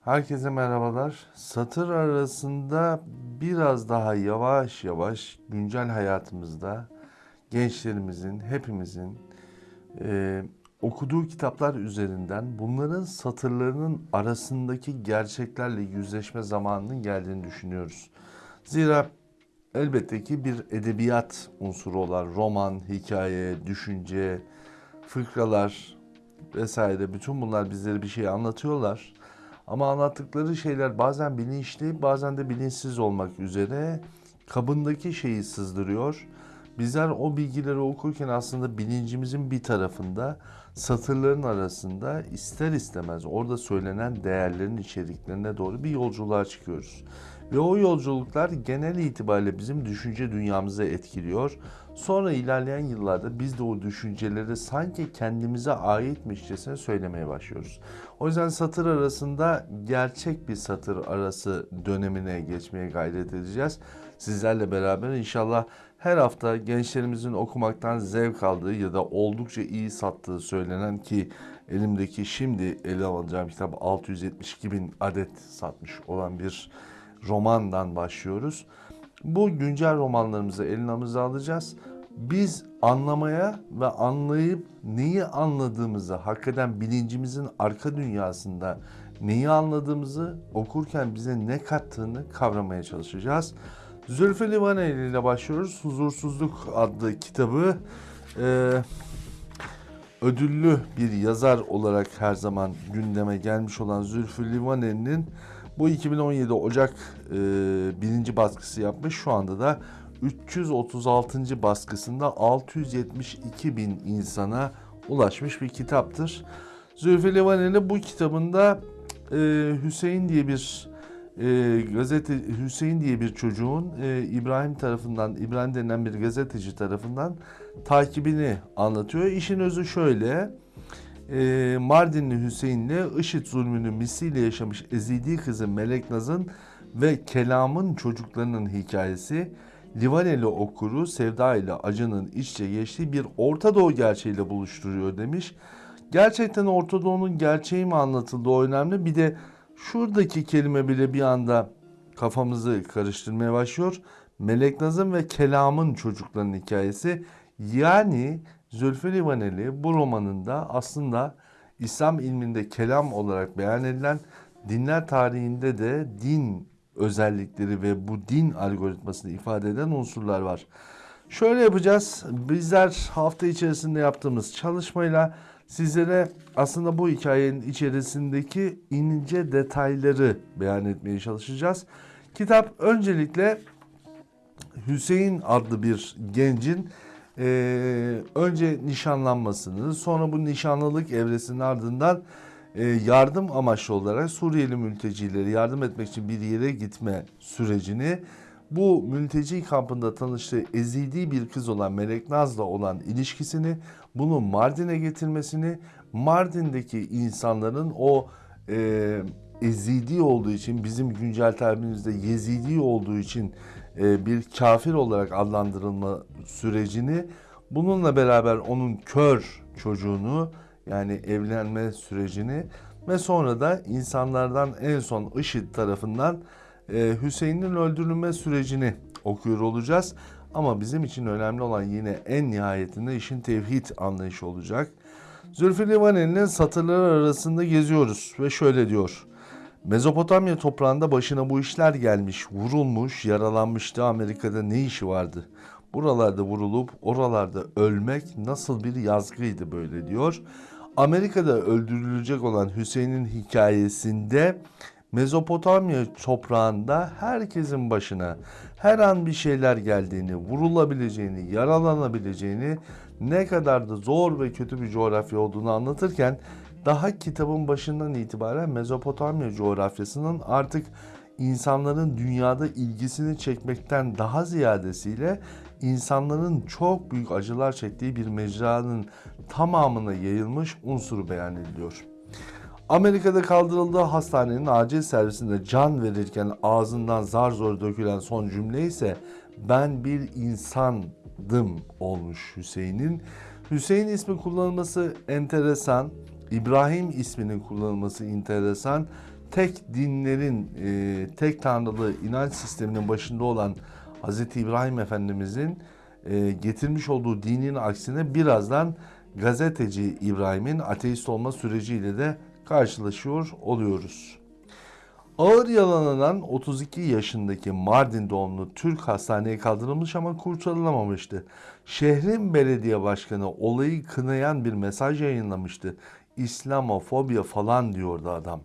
Herkese merhabalar. Satır arasında biraz daha yavaş yavaş güncel hayatımızda gençlerimizin, hepimizin e, okuduğu kitaplar üzerinden bunların satırlarının arasındaki gerçeklerle yüzleşme zamanının geldiğini düşünüyoruz. Zira elbette ki bir edebiyat unsuru olan roman, hikaye, düşünce, fıkralar vesaire bütün bunlar bizlere bir şey anlatıyorlar. Ama anlattıkları şeyler bazen bilinçli, bazen de bilinçsiz olmak üzere kabındaki şeyi sızdırıyor. Bizler o bilgileri okurken aslında bilincimizin bir tarafında, satırların arasında ister istemez orada söylenen değerlerin içeriklerine doğru bir yolculuğa çıkıyoruz. Ve o yolculuklar genel itibariyle bizim düşünce dünyamızı etkiliyor. Sonra ilerleyen yıllarda biz de o düşünceleri sanki kendimize aitmişçesine söylemeye başlıyoruz. O yüzden satır arasında gerçek bir satır arası dönemine geçmeye gayret edeceğiz. Sizlerle beraber inşallah her hafta gençlerimizin okumaktan zevk aldığı ya da oldukça iyi sattığı söylenen ki elimdeki şimdi ele alacağım kitap 672 bin adet satmış olan bir romandan başlıyoruz. Bu güncel romanlarımızı elimize alacağız. Biz anlamaya ve anlayıp neyi anladığımızı, hakikaten bilincimizin arka dünyasında neyi anladığımızı okurken bize ne kattığını kavramaya çalışacağız. Zülfü Livaneli ile başlıyoruz. Huzursuzluk adlı kitabı e, ödüllü bir yazar olarak her zaman gündeme gelmiş olan Zülfü Livaneli'nin bu 2017 Ocak e, birinci baskısı yapmış. Şu anda da 336. baskısında 672 bin insana ulaşmış bir kitaptır. Zülfü Livaneli bu kitabında e, Hüseyin diye bir e, gazete Hüseyin diye bir çocuğun e, İbrahim tarafından İbrahim denen bir gazeteci tarafından takibini anlatıyor. İşin özü şöyle. E, Mardinli Hüseyin'le IŞİD zulmünü misliyle yaşamış ezildiği kızı Melek Naz'ın ve Kelam'ın çocuklarının hikayesi Livaneli okuru Sevda ile Acı'nın iç içe geçtiği bir Orta Doğu gerçeğiyle buluşturuyor demiş. Gerçekten Orta Doğu'nun gerçeği mi anlatıldı o önemli. Bir de şuradaki kelime bile bir anda kafamızı karıştırmaya başlıyor. Melek Nazım ve Kelam'ın çocuklarının hikayesi. Yani Zülfü Livaneli bu romanında aslında İslam ilminde kelam olarak beyan edilen dinler tarihinde de din özellikleri ve bu din algoritmasını ifade eden unsurlar var. Şöyle yapacağız. Bizler hafta içerisinde yaptığımız çalışmayla sizlere aslında bu hikayenin içerisindeki ince detayları beyan etmeye çalışacağız. Kitap öncelikle Hüseyin adlı bir gencin e, önce nişanlanmasını, sonra bu nişanlılık evresinin ardından yardım amaçlı olarak Suriyeli mültecileri yardım etmek için bir yere gitme sürecini bu mülteci kampında tanıştığı ezildiği bir kız olan Melek Naz'la olan ilişkisini, bunu Mardin'e getirmesini, Mardin'deki insanların o e, ezidi olduğu için, bizim güncel tabirimizde yezidi olduğu için e, bir kafir olarak adlandırılma sürecini, bununla beraber onun kör çocuğunu yani evlenme sürecini ve sonra da insanlardan en son IŞİD tarafından e, Hüseyin'in öldürülme sürecini okuyor olacağız. Ama bizim için önemli olan yine en nihayetinde işin tevhid anlayışı olacak. Zülfü Livaneli'nin satırları arasında geziyoruz ve şöyle diyor. Mezopotamya toprağında başına bu işler gelmiş, vurulmuş, yaralanmıştı. Amerika'da ne işi vardı? Buralarda vurulup oralarda ölmek nasıl bir yazgıydı böyle diyor. Amerika'da öldürülecek olan Hüseyin'in hikayesinde Mezopotamya toprağında herkesin başına her an bir şeyler geldiğini, vurulabileceğini, yaralanabileceğini, ne kadar da zor ve kötü bir coğrafya olduğunu anlatırken daha kitabın başından itibaren Mezopotamya coğrafyasının artık insanların dünyada ilgisini çekmekten daha ziyadesiyle insanların çok büyük acılar çektiği bir mecranın tamamına yayılmış unsuru beyan ediliyor. Amerika'da kaldırıldığı hastanenin acil servisinde can verirken ağzından zar zor dökülen son cümle ise ben bir insandım olmuş Hüseyin'in. Hüseyin ismi kullanılması enteresan. İbrahim isminin kullanılması enteresan. tek dinlerin, e, tek tanrılı inanç sisteminin başında olan Hz. İbrahim Efendimizin e, getirmiş olduğu dinin aksine birazdan gazeteci İbrahim'in ateist olma süreciyle de karşılaşıyor oluyoruz. Ağır yalananan 32 yaşındaki Mardin doğumlu Türk hastaneye kaldırılmış ama kurtarılamamıştı. Şehrin belediye başkanı olayı kınayan bir mesaj yayınlamıştı. İslamofobya falan diyordu adam.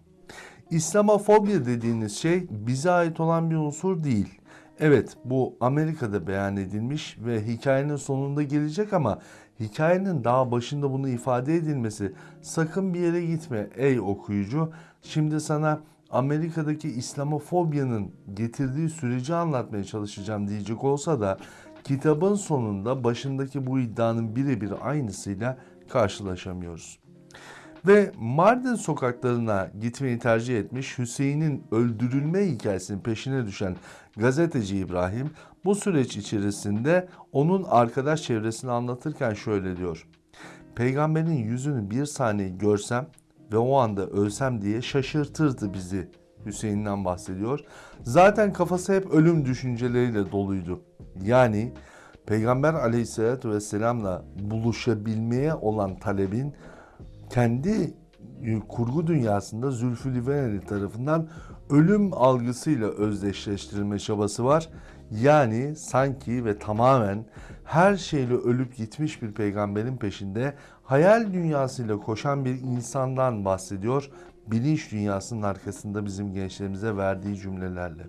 İslamofobya dediğiniz şey bize ait olan bir unsur değil. Evet bu Amerika'da beyan edilmiş ve hikayenin sonunda gelecek ama hikayenin daha başında bunu ifade edilmesi sakın bir yere gitme ey okuyucu. Şimdi sana Amerika'daki İslamofobyanın getirdiği süreci anlatmaya çalışacağım diyecek olsa da kitabın sonunda başındaki bu iddianın birebir aynısıyla karşılaşamıyoruz. Ve Mardin sokaklarına gitmeyi tercih etmiş Hüseyin'in öldürülme hikayesinin peşine düşen gazeteci İbrahim bu süreç içerisinde onun arkadaş çevresini anlatırken şöyle diyor. Peygamberin yüzünü bir saniye görsem ve o anda ölsem diye şaşırtırdı bizi Hüseyin'den bahsediyor. Zaten kafası hep ölüm düşünceleriyle doluydu. Yani Peygamber aleyhissalatü vesselamla buluşabilmeye olan talebin kendi kurgu dünyasında Zülfü Livaneli tarafından ölüm algısıyla özdeşleştirilme çabası var. Yani sanki ve tamamen her şeyle ölüp gitmiş bir peygamberin peşinde hayal dünyasıyla koşan bir insandan bahsediyor. Bilinç dünyasının arkasında bizim gençlerimize verdiği cümlelerle.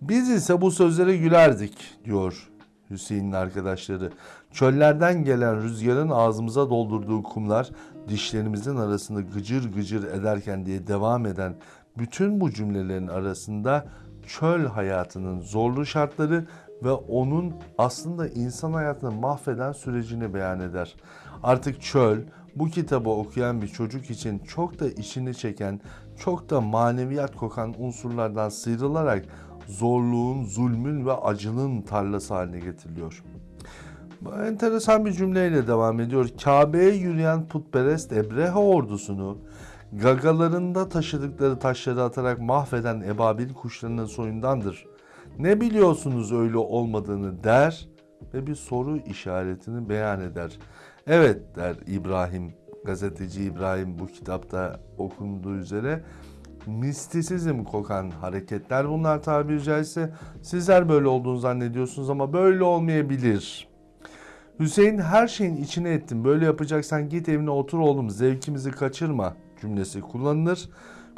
Biz ise bu sözlere gülerdik diyor Hüseyin'in arkadaşları. Çöllerden gelen rüzgarın ağzımıza doldurduğu kumlar dişlerimizin arasında gıcır gıcır ederken diye devam eden bütün bu cümlelerin arasında çöl hayatının zorlu şartları ve onun aslında insan hayatını mahveden sürecini beyan eder. Artık çöl bu kitabı okuyan bir çocuk için çok da işini çeken, çok da maneviyat kokan unsurlardan sıyrılarak zorluğun, zulmün ve acının tarlası haline getiriliyor. Enteresan bir cümleyle devam ediyor. Kabe'ye yürüyen putperest Ebrehe ordusunu gagalarında taşıdıkları taşları atarak mahveden ebabil kuşlarının soyundandır. Ne biliyorsunuz öyle olmadığını der ve bir soru işaretini beyan eder. Evet der İbrahim, gazeteci İbrahim bu kitapta okunduğu üzere mistisizm kokan hareketler bunlar tabiri caizse. Sizler böyle olduğunu zannediyorsunuz ama böyle olmayabilir. Hüseyin her şeyin içine ettim. Böyle yapacaksan git evine otur oğlum zevkimizi kaçırma cümlesi kullanılır.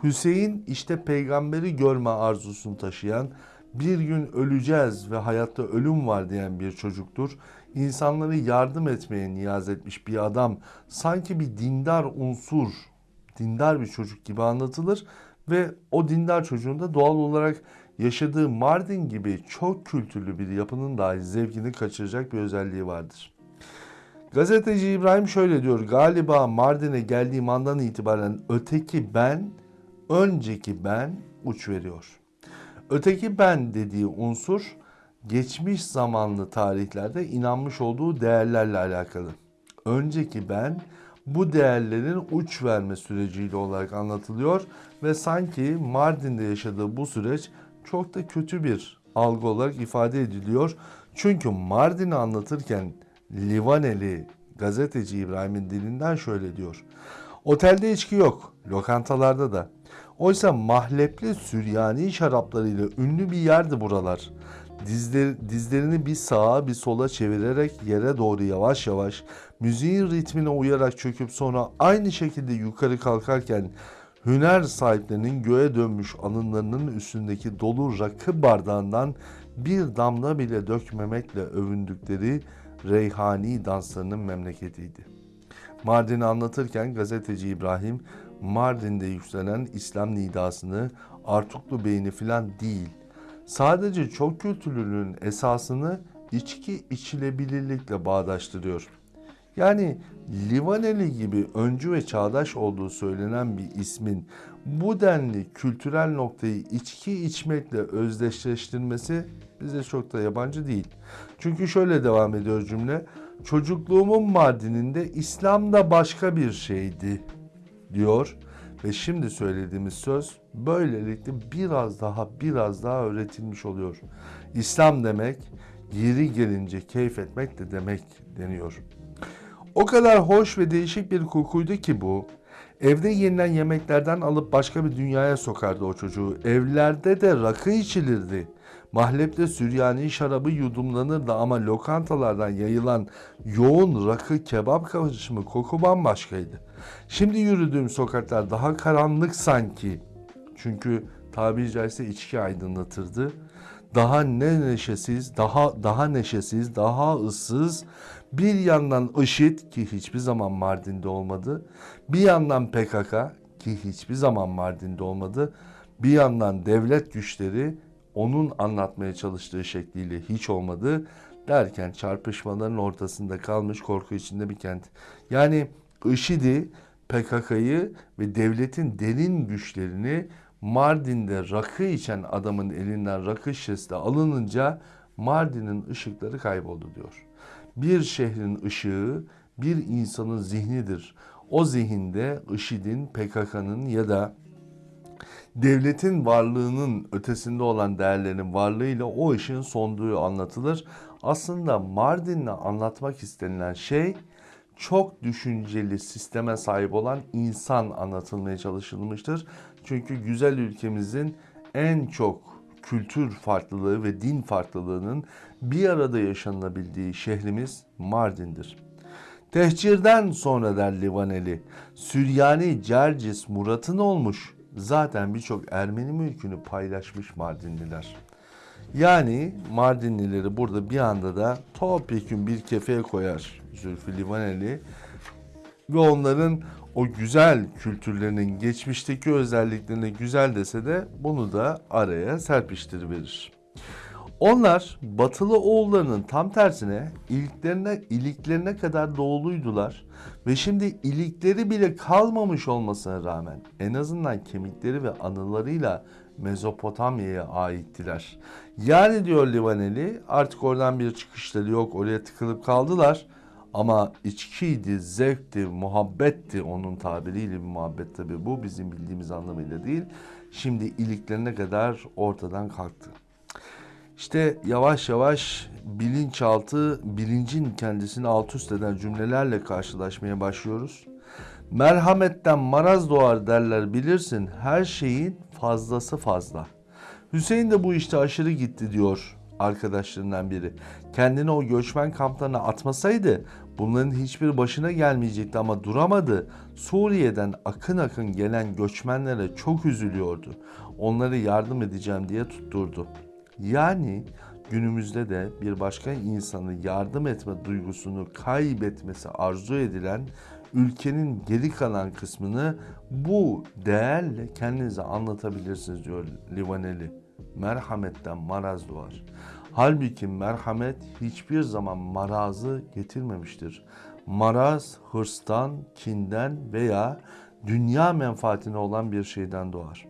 Hüseyin işte peygamberi görme arzusunu taşıyan, bir gün öleceğiz ve hayatta ölüm var diyen bir çocuktur. İnsanları yardım etmeye niyaz etmiş bir adam, sanki bir dindar unsur, dindar bir çocuk gibi anlatılır ve o dindar çocuğun da doğal olarak yaşadığı Mardin gibi çok kültürlü bir yapının dahi zevkini kaçıracak bir özelliği vardır. Gazeteci İbrahim şöyle diyor. Galiba Mardin'e geldiğim andan itibaren öteki ben, önceki ben uç veriyor. Öteki ben dediği unsur geçmiş zamanlı tarihlerde inanmış olduğu değerlerle alakalı. Önceki ben bu değerlerin uç verme süreciyle olarak anlatılıyor ve sanki Mardin'de yaşadığı bu süreç çok da kötü bir algı olarak ifade ediliyor. Çünkü Mardin'i anlatırken Livaneli gazeteci İbrahim'in dilinden şöyle diyor. Otelde içki yok, lokantalarda da. Oysa mahlepli Süryani şaraplarıyla ünlü bir yerdi buralar. Dizler, dizlerini bir sağa bir sola çevirerek yere doğru yavaş yavaş müziğin ritmine uyarak çöküp sonra aynı şekilde yukarı kalkarken hüner sahiplerinin göğe dönmüş alınlarının üstündeki dolu rakı bardağından bir damla bile dökmemekle övündükleri reyhani danslarının memleketiydi. Mardin'i anlatırken gazeteci İbrahim Mardin'de yükselen İslam nidasını Artuklu Bey'ini filan değil, sadece çok kültürlülüğün esasını içki içilebilirlikle bağdaştırıyor. Yani Livaneli gibi öncü ve çağdaş olduğu söylenen bir ismin bu denli kültürel noktayı içki içmekle özdeşleştirmesi bize çok da yabancı değil. Çünkü şöyle devam ediyor cümle. Çocukluğumun Mardin'inde İslam da başka bir şeydi diyor ve şimdi söylediğimiz söz böylelikle biraz daha biraz daha öğretilmiş oluyor. İslam demek yeri gelince keyif etmek de demek deniyor. O kadar hoş ve değişik bir kokuydu ki bu. Evde yenilen yemeklerden alıp başka bir dünyaya sokardı o çocuğu. Evlerde de rakı içilirdi. Mahlepte Süryani şarabı yudumlanırdı ama lokantalardan yayılan yoğun rakı kebap karışımı koku bambaşkaydı. Şimdi yürüdüğüm sokaklar daha karanlık sanki. Çünkü tabiri caizse içki aydınlatırdı. Daha ne neşesiz, daha daha neşesiz, daha ıssız. Bir yandan IŞİD ki hiçbir zaman Mardin'de olmadı. Bir yandan PKK ki hiçbir zaman Mardin'de olmadı. Bir yandan devlet güçleri onun anlatmaya çalıştığı şekliyle hiç olmadı derken çarpışmaların ortasında kalmış korku içinde bir kent. Yani IŞİD'i, PKK'yı ve devletin derin güçlerini Mardin'de rakı içen adamın elinden rakı şişesi alınınca Mardin'in ışıkları kayboldu diyor. Bir şehrin ışığı bir insanın zihnidir. O zihinde IŞİD'in, PKK'nın ya da devletin varlığının ötesinde olan değerlerin varlığıyla o ışığın sonduğu anlatılır. Aslında Mardin'le anlatmak istenilen şey çok düşünceli sisteme sahip olan insan anlatılmaya çalışılmıştır. Çünkü güzel ülkemizin en çok kültür farklılığı ve din farklılığının bir arada yaşanabildiği şehrimiz Mardin'dir. Tehcirden sonra der Livaneli, Süryani Cercis Murat'ın olmuş. Zaten birçok Ermeni mülkünü paylaşmış Mardinliler. Yani Mardinlileri burada bir anda da topyekun bir kefeye koyar Zülfü Livaneli ve onların o güzel kültürlerinin geçmişteki özelliklerine güzel dese de bunu da araya serpiştiriverir. Onlar batılı oğullarının tam tersine iliklerine, iliklerine kadar doğuluydular ve şimdi ilikleri bile kalmamış olmasına rağmen en azından kemikleri ve anılarıyla Mezopotamya'ya aittiler. Yani diyor Livaneli artık oradan bir çıkışları yok oraya tıkılıp kaldılar. Ama içkiydi, zevkti, muhabbetti onun tabiriyle bir muhabbet tabi bu bizim bildiğimiz anlamıyla değil. Şimdi iliklerine kadar ortadan kalktı. İşte yavaş yavaş bilinçaltı, bilincin kendisini alt üst eden cümlelerle karşılaşmaya başlıyoruz. Merhametten maraz doğar derler bilirsin her şeyin fazlası fazla. Hüseyin de bu işte aşırı gitti diyor arkadaşlarından biri. Kendini o göçmen kamplarına atmasaydı bunların hiçbir başına gelmeyecekti ama duramadı. Suriye'den akın akın gelen göçmenlere çok üzülüyordu. Onlara yardım edeceğim diye tutturdu. Yani günümüzde de bir başka insanı yardım etme duygusunu kaybetmesi arzu edilen ülkenin geri kalan kısmını bu değerle kendinize anlatabilirsiniz diyor Livaneli. Merhametten maraz doğar. Halbuki merhamet hiçbir zaman marazı getirmemiştir. Maraz hırstan, kinden veya dünya menfaatine olan bir şeyden doğar.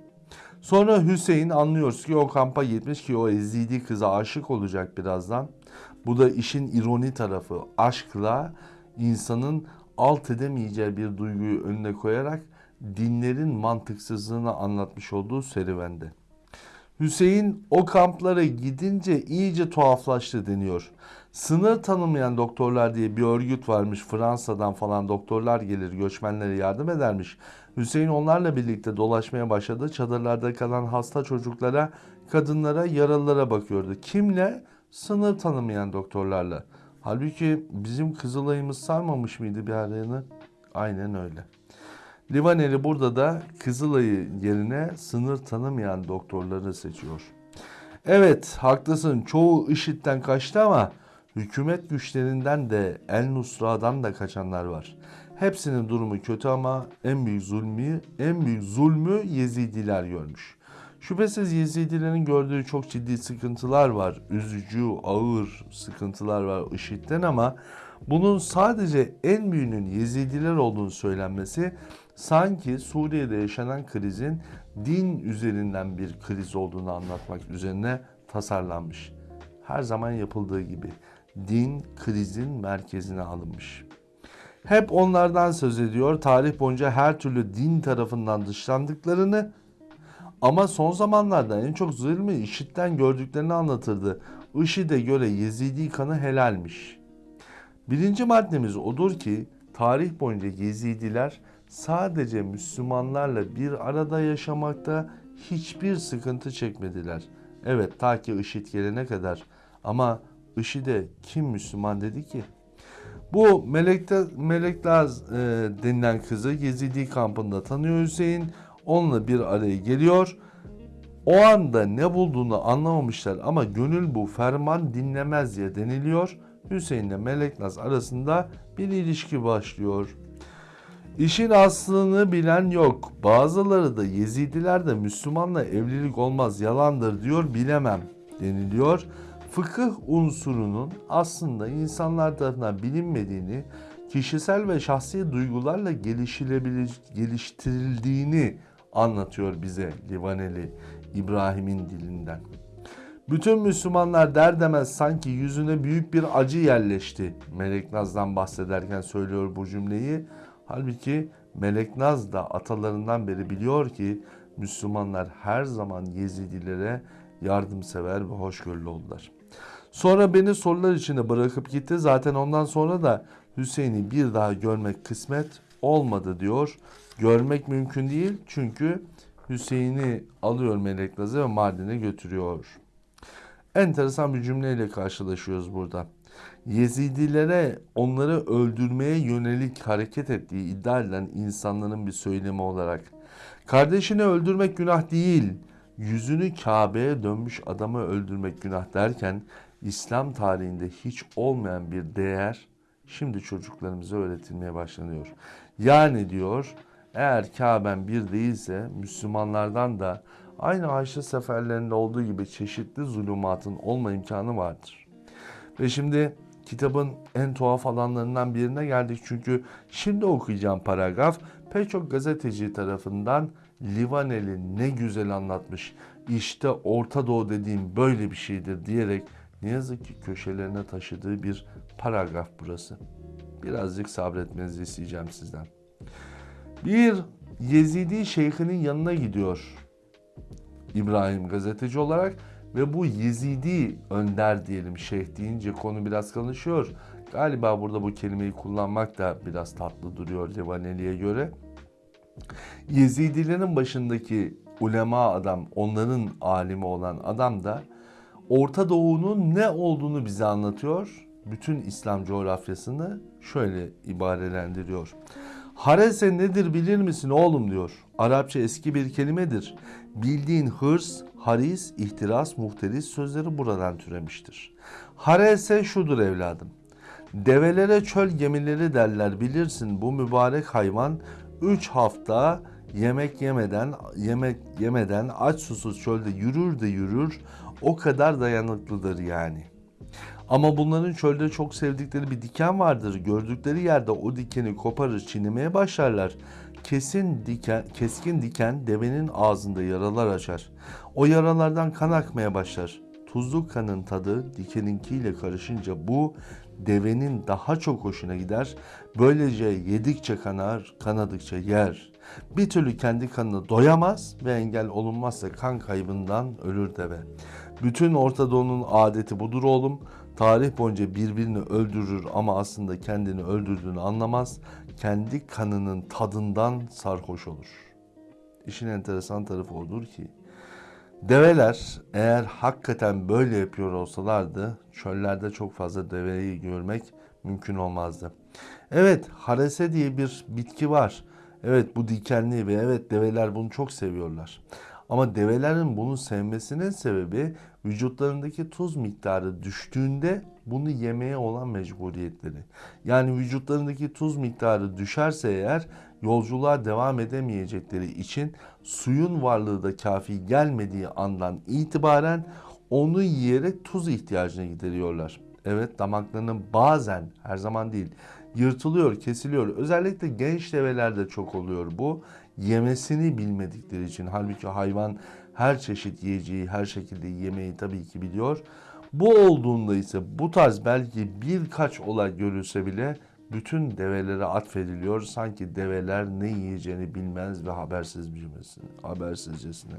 Sonra Hüseyin anlıyoruz ki o kampa gitmiş ki o ezidi kıza aşık olacak birazdan. Bu da işin ironi tarafı. Aşkla insanın alt edemeyeceği bir duyguyu önüne koyarak dinlerin mantıksızlığını anlatmış olduğu serüvende. Hüseyin o kamplara gidince iyice tuhaflaştı deniyor. Sınır tanımayan doktorlar diye bir örgüt varmış. Fransa'dan falan doktorlar gelir göçmenlere yardım edermiş. Hüseyin onlarla birlikte dolaşmaya başladı. Çadırlarda kalan hasta çocuklara, kadınlara, yaralılara bakıyordu. Kimle? Sınır tanımayan doktorlarla. Halbuki bizim Kızılay'ımız sarmamış mıydı bir arayını? Aynen öyle. Livaneli burada da Kızılay'ı yerine sınır tanımayan doktorları seçiyor. Evet haklısın çoğu IŞİD'den kaçtı ama hükümet güçlerinden de El Nusra'dan da kaçanlar var. Hepsinin durumu kötü ama en büyük zulmü, en büyük zulmü Yezidiler görmüş. Şüphesiz Yezidilerin gördüğü çok ciddi sıkıntılar var. Üzücü, ağır sıkıntılar var IŞİD'den ama bunun sadece en büyüğünün Yezidiler olduğunu söylenmesi sanki Suriye'de yaşanan krizin din üzerinden bir kriz olduğunu anlatmak üzerine tasarlanmış. Her zaman yapıldığı gibi din krizin merkezine alınmış. Hep onlardan söz ediyor. Tarih boyunca her türlü din tarafından dışlandıklarını Ama son zamanlarda en çok zulmü IŞİD'den gördüklerini anlatırdı. IŞİD'e göre Yezidi kanı helalmiş. Birinci maddemiz odur ki tarih boyunca Yezidiler sadece Müslümanlarla bir arada yaşamakta hiçbir sıkıntı çekmediler. Evet ta ki IŞİD gelene kadar ama IŞİD'e kim Müslüman dedi ki? Bu Melekte, Meleklaz e, denilen kızı Yezidi kampında tanıyor Hüseyin. Onunla bir araya geliyor. O anda ne bulduğunu anlamamışlar ama gönül bu ferman dinlemez diye deniliyor. Hüseyin ile Meleknaz arasında bir ilişki başlıyor. İşin aslını bilen yok. Bazıları da Yezidiler de Müslümanla evlilik olmaz yalandır diyor bilemem deniliyor. Fıkıh unsurunun aslında insanlar tarafından bilinmediğini, kişisel ve şahsi duygularla geliştirildiğini anlatıyor bize Livaneli İbrahim'in dilinden. Bütün Müslümanlar der demez sanki yüzüne büyük bir acı yerleşti. Meleknaz'dan bahsederken söylüyor bu cümleyi. Halbuki Meleknaz da atalarından beri biliyor ki Müslümanlar her zaman Yezidilere yardımsever ve hoşgörülü oldular. Sonra beni sorular içinde bırakıp gitti. Zaten ondan sonra da Hüseyin'i bir daha görmek kısmet olmadı diyor. Görmek mümkün değil çünkü Hüseyin'i alıyor Meleknaz'ı ve Mardin'e götürüyor. Enteresan bir cümleyle karşılaşıyoruz burada. Yezidilere onları öldürmeye yönelik hareket ettiği iddia edilen insanların bir söylemi olarak kardeşini öldürmek günah değil, yüzünü Kabe'ye dönmüş adamı öldürmek günah derken İslam tarihinde hiç olmayan bir değer şimdi çocuklarımıza öğretilmeye başlanıyor. Yani diyor eğer Kabe'n bir değilse Müslümanlardan da aynı Ayşe seferlerinde olduğu gibi çeşitli zulümatın olma imkanı vardır. Ve şimdi kitabın en tuhaf alanlarından birine geldik. Çünkü şimdi okuyacağım paragraf pek çok gazeteci tarafından Livaneli ne güzel anlatmış. İşte Orta Doğu dediğim böyle bir şeydir diyerek ne yazık ki köşelerine taşıdığı bir paragraf burası. Birazcık sabretmenizi isteyeceğim sizden. Bir Yezidi şeyhinin yanına gidiyor İbrahim gazeteci olarak ve bu Yezidi önder diyelim şeyh deyince konu biraz konuşuyor. Galiba burada bu kelimeyi kullanmak da biraz tatlı duruyor Cevaneli'ye göre. Yezidilerin başındaki ulema adam, onların alimi olan adam da Orta Doğu'nun ne olduğunu bize anlatıyor. Bütün İslam coğrafyasını şöyle ibarelendiriyor. Harese nedir bilir misin oğlum diyor. Arapça eski bir kelimedir. Bildiğin hırs, haris, ihtiras, muhteris sözleri buradan türemiştir. Harese şudur evladım. Develere çöl gemileri derler bilirsin bu mübarek hayvan 3 hafta yemek yemeden yemek yemeden aç susuz çölde yürür de yürür o kadar dayanıklıdır yani. Ama bunların çölde çok sevdikleri bir diken vardır. Gördükleri yerde o dikeni koparır çiğnemeye başlarlar. Kesin diken, keskin diken devenin ağzında yaralar açar. O yaralardan kan akmaya başlar. Tuzlu kanın tadı dikeninkiyle karışınca bu devenin daha çok hoşuna gider. Böylece yedikçe kanar, kanadıkça yer. Bir türlü kendi kanını doyamaz ve engel olunmazsa kan kaybından ölür deve. Bütün Orta Doğu'nun adeti budur oğlum. Tarih boyunca birbirini öldürür ama aslında kendini öldürdüğünü anlamaz. Kendi kanının tadından sarhoş olur. İşin enteresan tarafı odur ki develer eğer hakikaten böyle yapıyor olsalardı çöllerde çok fazla deveyi görmek mümkün olmazdı. Evet harese diye bir bitki var. Evet bu dikenli ve evet develer bunu çok seviyorlar. Ama develerin bunu sevmesinin sebebi vücutlarındaki tuz miktarı düştüğünde bunu yemeye olan mecburiyetleri. Yani vücutlarındaki tuz miktarı düşerse eğer yolculuğa devam edemeyecekleri için suyun varlığı da kafi gelmediği andan itibaren onu yiyerek tuz ihtiyacını gideriyorlar. Evet damaklarının bazen her zaman değil yırtılıyor, kesiliyor. Özellikle genç develerde çok oluyor bu. Yemesini bilmedikleri için. Halbuki hayvan her çeşit yiyeceği, her şekilde yemeği tabii ki biliyor. Bu olduğunda ise bu tarz belki birkaç olay görülse bile bütün develere atfediliyor. Sanki develer ne yiyeceğini bilmez ve habersiz habersizcesine.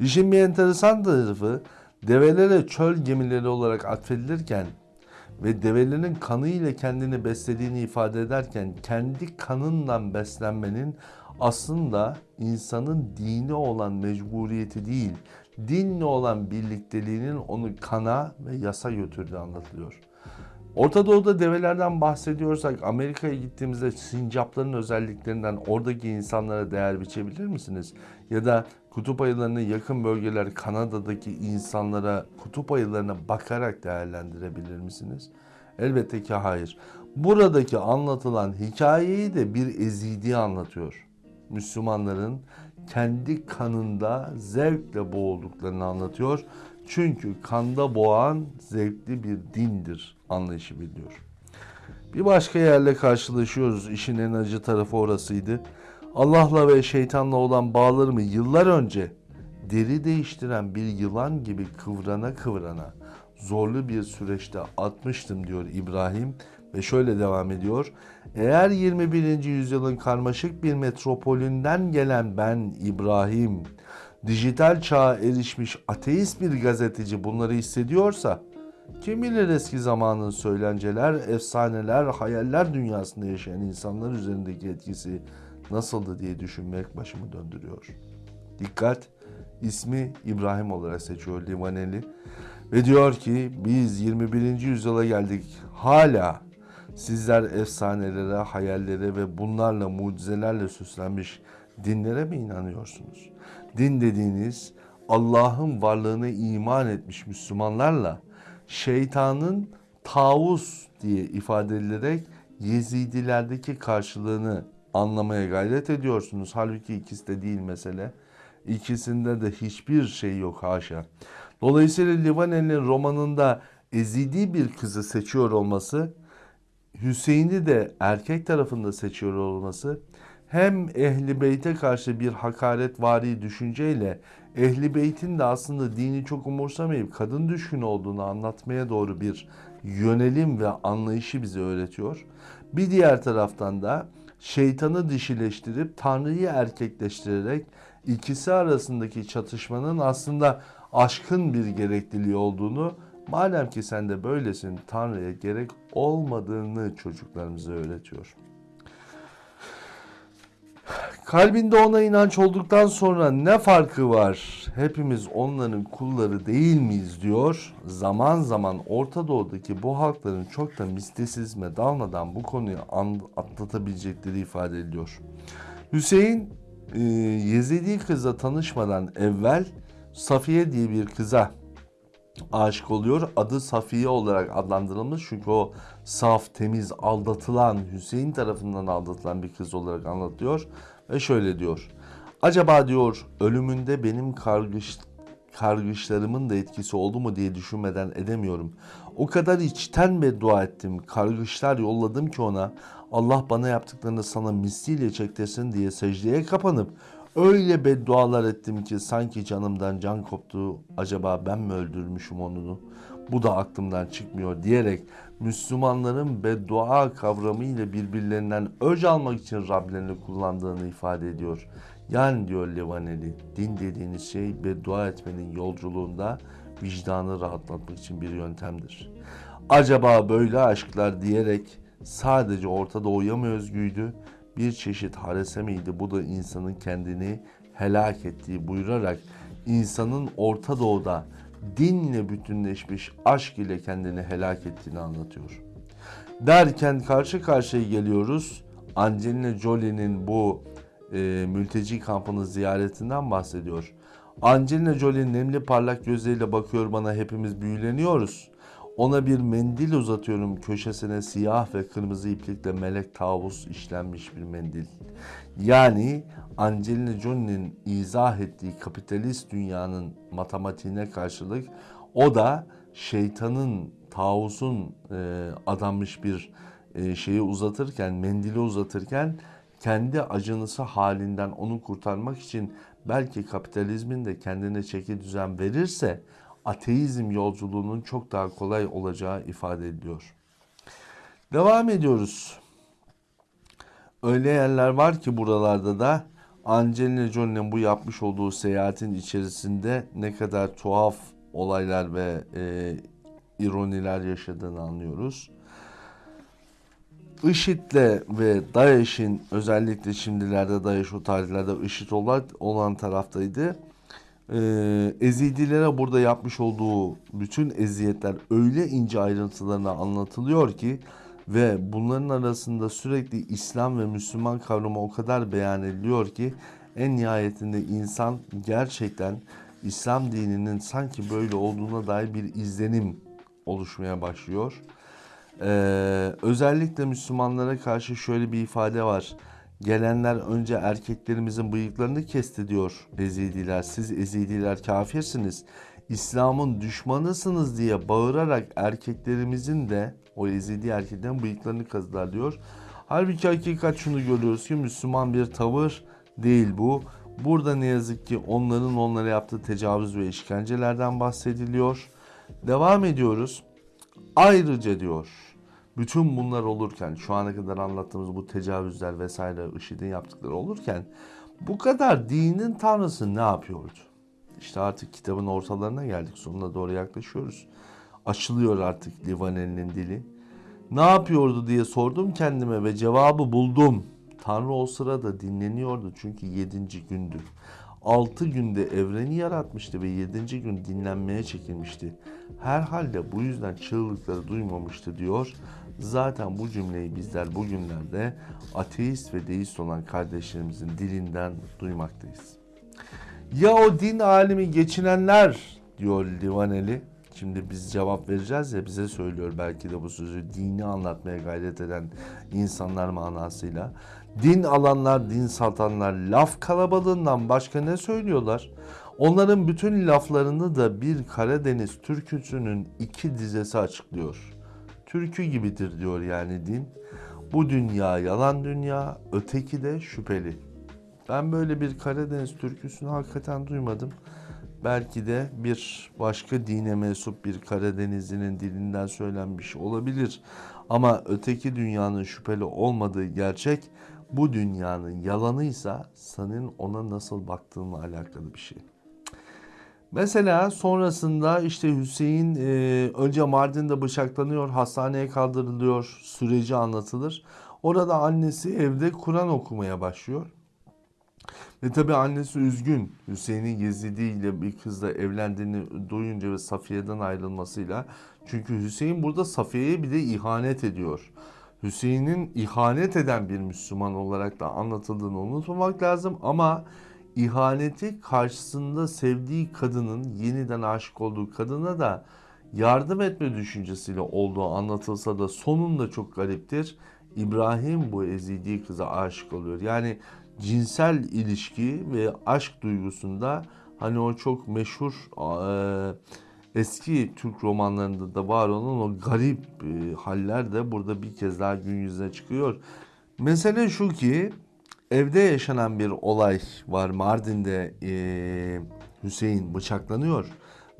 İşin bir enteresan tarafı develere çöl gemileri olarak atfedilirken ve develerin kanı ile kendini beslediğini ifade ederken kendi kanından beslenmenin aslında insanın dini olan mecburiyeti değil, dinle olan birlikteliğinin onu kana ve yasa götürdüğü anlatılıyor. Orta Doğu'da develerden bahsediyorsak Amerika'ya gittiğimizde sincapların özelliklerinden oradaki insanlara değer biçebilir misiniz? Ya da kutup ayılarına yakın bölgeler Kanada'daki insanlara kutup ayılarına bakarak değerlendirebilir misiniz? Elbette ki hayır. Buradaki anlatılan hikayeyi de bir ezidi anlatıyor. Müslümanların kendi kanında zevkle boğulduklarını anlatıyor. Çünkü kanda boğan zevkli bir dindir anlayışı biliyor. Bir başka yerle karşılaşıyoruz. İşin en acı tarafı orasıydı. Allah'la ve şeytanla olan bağlarımı yıllar önce deri değiştiren bir yılan gibi kıvrana kıvrana zorlu bir süreçte atmıştım diyor İbrahim ve şöyle devam ediyor. Eğer 21. yüzyılın karmaşık bir metropolünden gelen ben İbrahim dijital çağa erişmiş ateist bir gazeteci bunları hissediyorsa kim bilir eski zamanın söylenceler, efsaneler, hayaller dünyasında yaşayan insanlar üzerindeki etkisi nasıldı diye düşünmek başımı döndürüyor. Dikkat! ismi İbrahim olarak seçiyor Livaneli ve diyor ki biz 21. yüzyıla geldik. Hala sizler efsanelere, hayallere ve bunlarla mucizelerle süslenmiş dinlere mi inanıyorsunuz? Din dediğiniz Allah'ın varlığına iman etmiş Müslümanlarla şeytanın tavus diye ifade edilerek Yezidilerdeki karşılığını anlamaya gayret ediyorsunuz. Halbuki ikisi de değil mesele. İkisinde de hiçbir şey yok haşa. Dolayısıyla Livaneli'nin romanında ezidi bir kızı seçiyor olması, Hüseyin'i de erkek tarafında seçiyor olması hem Ehli Beyt'e karşı bir hakaretvari düşünceyle Ehli Beyt'in de aslında dini çok umursamayıp kadın düşkünü olduğunu anlatmaya doğru bir yönelim ve anlayışı bize öğretiyor. Bir diğer taraftan da şeytanı dişileştirip Tanrı'yı erkekleştirerek ikisi arasındaki çatışmanın aslında aşkın bir gerekliliği olduğunu madem ki sen de böylesin Tanrı'ya gerek olmadığını çocuklarımıza öğretiyor. Kalbinde ona inanç olduktan sonra ne farkı var? Hepimiz onların kulları değil miyiz diyor. Zaman zaman Orta Doğu'daki bu halkların çok da mistisizme dalmadan bu konuyu atlatabilecekleri ifade ediliyor. Hüseyin e, Yezidi kızla tanışmadan evvel Safiye diye bir kıza aşık oluyor. Adı Safiye olarak adlandırılmış çünkü o saf, temiz, aldatılan, Hüseyin tarafından aldatılan bir kız olarak anlatıyor. Ve şöyle diyor. Acaba diyor ölümünde benim kargış, kargışlarımın da etkisi oldu mu diye düşünmeden edemiyorum. O kadar içten beddua ettim, kargışlar yolladım ki ona Allah bana yaptıklarını sana misliyle çektirsin diye secdeye kapanıp öyle beddualar ettim ki sanki canımdan can koptu. Acaba ben mi öldürmüşüm onu? Bu da aklımdan çıkmıyor diyerek Müslümanların beddua kavramı ile birbirlerinden öc almak için Rablerini kullandığını ifade ediyor. Yani diyor Levaneli, din dediğiniz şey beddua etmenin yolculuğunda vicdanı rahatlatmak için bir yöntemdir. Acaba böyle aşklar diyerek sadece Orta Doğu'ya mı özgüydü? Bir çeşit harese miydi? Bu da insanın kendini helak ettiği buyurarak insanın Orta Doğu'da dinle bütünleşmiş aşk ile kendini helak ettiğini anlatıyor. Derken karşı karşıya geliyoruz. Angelina Jolie'nin bu e, mülteci kampını ziyaretinden bahsediyor. Angelina Jolie nemli parlak gözleriyle bakıyor bana hepimiz büyüleniyoruz. Ona bir mendil uzatıyorum köşesine siyah ve kırmızı iplikle melek tavus işlenmiş bir mendil. Yani Angelina Jolie'nin izah ettiği kapitalist dünyanın matematiğine karşılık o da şeytanın, tavusun e, adanmış bir e, şeyi uzatırken, mendili uzatırken kendi acınısı halinden onu kurtarmak için belki kapitalizmin de kendine çeki düzen verirse ateizm yolculuğunun çok daha kolay olacağı ifade ediliyor. Devam ediyoruz. Öyle yerler var ki buralarda da Angelina Jolie'nin bu yapmış olduğu seyahatin içerisinde ne kadar tuhaf olaylar ve e, ironiler yaşadığını anlıyoruz. IŞİD'le ve DAEŞ'in özellikle şimdilerde DAEŞ o tarihlerde IŞİD olan, olan taraftaydı. Ee, Ezidilere burada yapmış olduğu bütün eziyetler öyle ince ayrıntılarına anlatılıyor ki ve bunların arasında sürekli İslam ve Müslüman kavramı o kadar beyan ediliyor ki en nihayetinde insan gerçekten İslam dininin sanki böyle olduğuna dair bir izlenim oluşmaya başlıyor. Ee, özellikle Müslümanlara karşı şöyle bir ifade var. Gelenler önce erkeklerimizin bıyıklarını kesti diyor Ezidiler. Siz Ezidiler kafirsiniz. İslam'ın düşmanısınız diye bağırarak erkeklerimizin de o Ezidi erkeklerin bıyıklarını kazıdılar diyor. Halbuki hakikat şunu görüyoruz ki Müslüman bir tavır değil bu. Burada ne yazık ki onların onlara yaptığı tecavüz ve işkencelerden bahsediliyor. Devam ediyoruz. Ayrıca diyor bütün bunlar olurken şu ana kadar anlattığımız bu tecavüzler vesaire IŞİD'in yaptıkları olurken bu kadar dinin tanrısı ne yapıyordu? İşte artık kitabın ortalarına geldik sonuna doğru yaklaşıyoruz. Açılıyor artık Livaneli'nin dili. Ne yapıyordu diye sordum kendime ve cevabı buldum. Tanrı o sırada dinleniyordu çünkü yedinci gündü. Altı günde evreni yaratmıştı ve yedinci gün dinlenmeye çekilmişti. Herhalde bu yüzden çığlıkları duymamıştı diyor. Zaten bu cümleyi bizler bugünlerde ateist ve deist olan kardeşlerimizin dilinden duymaktayız. Ya o din alimi geçinenler diyor Livaneli. Şimdi biz cevap vereceğiz ya bize söylüyor belki de bu sözü dini anlatmaya gayret eden insanlar manasıyla. Din alanlar, din satanlar laf kalabalığından başka ne söylüyorlar? Onların bütün laflarını da bir Karadeniz türküsünün iki dizesi açıklıyor. Türkü gibidir diyor yani din. Bu dünya yalan dünya, öteki de şüpheli. Ben böyle bir Karadeniz türküsünü hakikaten duymadım. Belki de bir başka dine mensup bir Karadenizlinin dilinden söylenmiş olabilir. Ama öteki dünyanın şüpheli olmadığı gerçek bu dünyanın yalanıysa senin ona nasıl baktığınla alakalı bir şey. Mesela sonrasında işte Hüseyin e, önce Mardin'de bıçaklanıyor, hastaneye kaldırılıyor, süreci anlatılır. Orada annesi evde Kur'an okumaya başlıyor. Ve tabi annesi üzgün. Hüseyin'in Yezidi ile bir kızla evlendiğini duyunca ve Safiye'den ayrılmasıyla. Çünkü Hüseyin burada Safiye'ye bir de ihanet ediyor. Hüseyin'in ihanet eden bir Müslüman olarak da anlatıldığını unutmamak lazım ama ihaneti karşısında sevdiği kadının yeniden aşık olduğu kadına da yardım etme düşüncesiyle olduğu anlatılsa da sonunda çok gariptir. İbrahim bu ezidi kıza aşık oluyor. Yani cinsel ilişki ve aşk duygusunda hani o çok meşhur e, eski Türk romanlarında da var olan o garip e, haller de burada bir kez daha gün yüzüne çıkıyor. Mesele şu ki evde yaşanan bir olay var. Mardin'de e, Hüseyin bıçaklanıyor.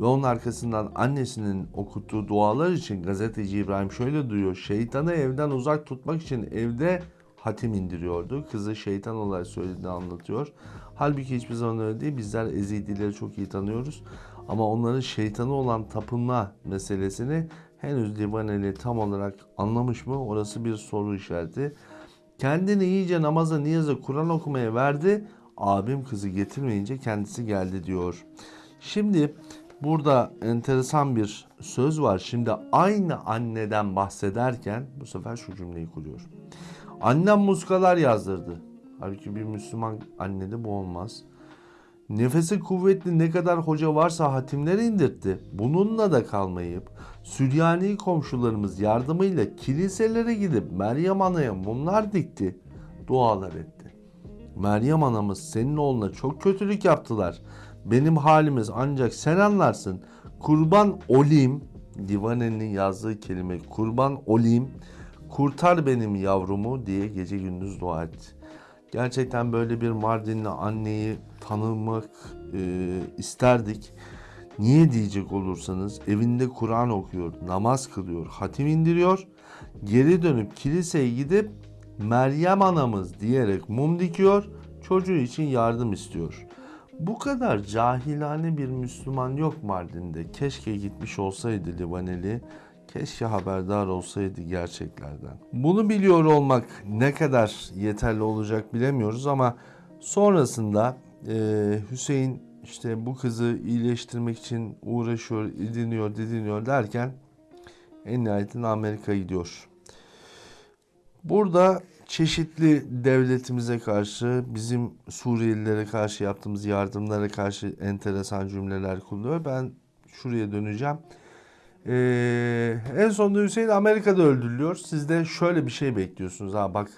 Ve onun arkasından annesinin okuttuğu dualar için gazeteci İbrahim şöyle duyuyor. Şeytanı evden uzak tutmak için evde hatim indiriyordu. Kızı şeytan olarak söylediğini anlatıyor. Halbuki hiçbir zaman öyle değil. Bizler Ezidileri çok iyi tanıyoruz. Ama onların şeytanı olan tapınma meselesini henüz Livaneli tam olarak anlamış mı? Orası bir soru işareti. Kendini iyice namaza, niyaza, Kur'an okumaya verdi. Abim kızı getirmeyince kendisi geldi diyor. Şimdi burada enteresan bir söz var. Şimdi aynı anneden bahsederken bu sefer şu cümleyi kuruyor. Annem muskalar yazdırdı. Halbuki bir Müslüman annede bu olmaz. Nefesi kuvvetli ne kadar hoca varsa hatimler indirtti. Bununla da kalmayıp Süryani komşularımız yardımıyla kiliselere gidip Meryem Ana'ya mumlar dikti, dualar etti. Meryem anamız senin oğluna çok kötülük yaptılar. Benim halimiz ancak sen anlarsın. Kurban olayım, Divane'nin yazdığı kelime kurban olayım, kurtar benim yavrumu diye gece gündüz dua etti. Gerçekten böyle bir Mardinli anneyi tanımak e, isterdik. Niye diyecek olursanız evinde Kur'an okuyor, namaz kılıyor, hatim indiriyor. Geri dönüp kiliseye gidip Meryem anamız diyerek mum dikiyor. Çocuğu için yardım istiyor. Bu kadar cahilane bir Müslüman yok Mardin'de. Keşke gitmiş olsaydı Livaneli. Keşke haberdar olsaydı gerçeklerden. Bunu biliyor olmak ne kadar yeterli olacak bilemiyoruz ama sonrasında e, Hüseyin işte bu kızı iyileştirmek için uğraşıyor, idiniyor, didiniyor derken en nihayetinde Amerika'ya gidiyor. Burada çeşitli devletimize karşı, bizim Suriyelilere karşı yaptığımız yardımlara karşı enteresan cümleler kullanıyor. Ben şuraya döneceğim. Ee, en sonunda Hüseyin Amerika'da öldürülüyor. Siz de şöyle bir şey bekliyorsunuz. Ha bak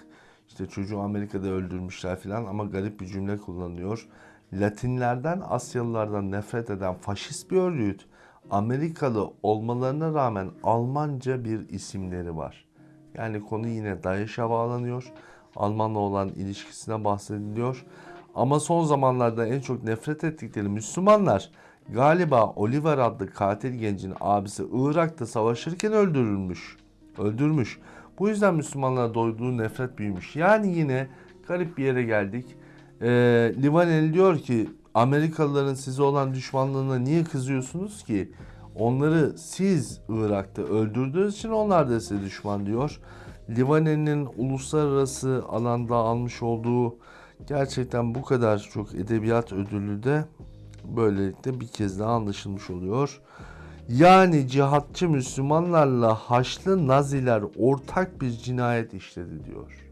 işte çocuğu Amerika'da öldürmüşler falan ama garip bir cümle kullanıyor. Latinlerden, Asyalılardan nefret eden faşist bir örgüt Amerikalı olmalarına rağmen Almanca bir isimleri var. Yani konu yine DAEŞ'e bağlanıyor. Almanla olan ilişkisine bahsediliyor. Ama son zamanlarda en çok nefret ettikleri Müslümanlar galiba Oliver adlı katil gencin abisi Irak'ta savaşırken öldürülmüş. Öldürmüş. Bu yüzden Müslümanlara doyduğu nefret büyümüş. Yani yine garip bir yere geldik. Ee, Livaneli diyor ki Amerikalıların size olan düşmanlığına niye kızıyorsunuz ki? Onları siz Irak'ta öldürdüğünüz için onlar da size düşman diyor. Livaneli'nin uluslararası alanda almış olduğu gerçekten bu kadar çok edebiyat ödülü de böylelikle bir kez daha anlaşılmış oluyor. Yani cihatçı Müslümanlarla Haçlı Naziler ortak bir cinayet işledi diyor.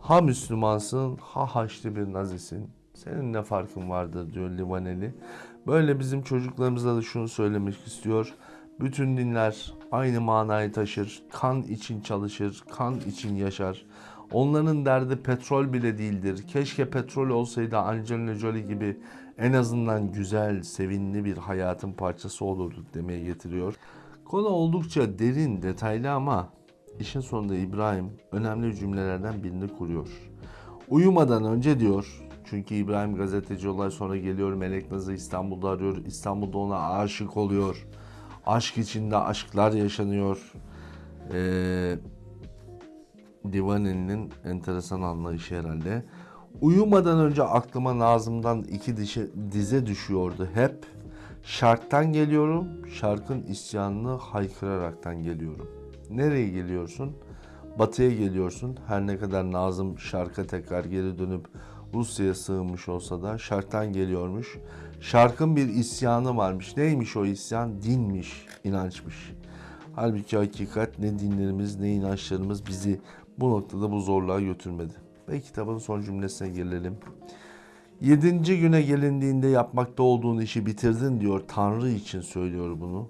Ha Müslümansın ha Haçlı bir Nazisin. Senin ne farkın vardır diyor Livaneli. Böyle bizim çocuklarımıza da şunu söylemek istiyor. Bütün dinler aynı manayı taşır. Kan için çalışır, kan için yaşar. Onların derdi petrol bile değildir. Keşke petrol olsaydı Angelina Jolie gibi en azından güzel, sevinli bir hayatın parçası olurduk demeye getiriyor. Konu oldukça derin, detaylı ama işin sonunda İbrahim önemli cümlelerden birini kuruyor. Uyumadan önce diyor, çünkü İbrahim gazeteci olay sonra geliyor Melek Naz'ı İstanbul'da arıyor. İstanbul'da ona aşık oluyor. Aşk içinde aşklar yaşanıyor. Ee, Divani'nin enteresan anlayışı herhalde. Uyumadan önce aklıma Nazım'dan iki dişe, dize düşüyordu hep. Şarktan geliyorum, şarkın isyanını haykıraraktan geliyorum. Nereye geliyorsun? Batıya geliyorsun. Her ne kadar Nazım şarka tekrar geri dönüp Rusya'ya sığınmış olsa da şarktan geliyormuş. Şarkın bir isyanı varmış. Neymiş o isyan? Dinmiş, inançmış. Halbuki hakikat ne dinlerimiz ne inançlarımız bizi bu noktada bu zorluğa götürmedi. Ve kitabın son cümlesine gelelim. Yedinci güne gelindiğinde yapmakta olduğun işi bitirdin diyor. Tanrı için söylüyor bunu.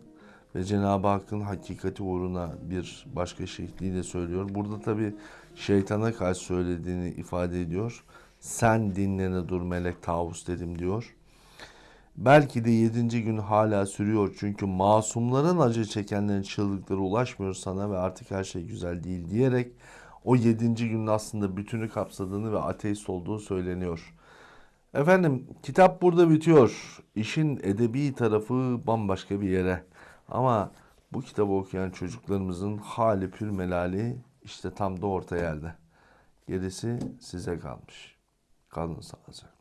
Ve Cenab-ı Hakk'ın hakikati uğruna bir başka şekliyle söylüyor. Burada tabi şeytana karşı söylediğini ifade ediyor. Sen dinlene dur melek tavus dedim diyor. Belki de yedinci gün hala sürüyor çünkü masumların acı çekenlerin çığlıkları ulaşmıyor sana ve artık her şey güzel değil diyerek o yedinci günün aslında bütünü kapsadığını ve ateist olduğu söyleniyor. Efendim kitap burada bitiyor. İşin edebi tarafı bambaşka bir yere. Ama bu kitabı okuyan çocuklarımızın hali pür melali işte tam da orta yerde. Gerisi size kalmış. Kalın sağlıcakla.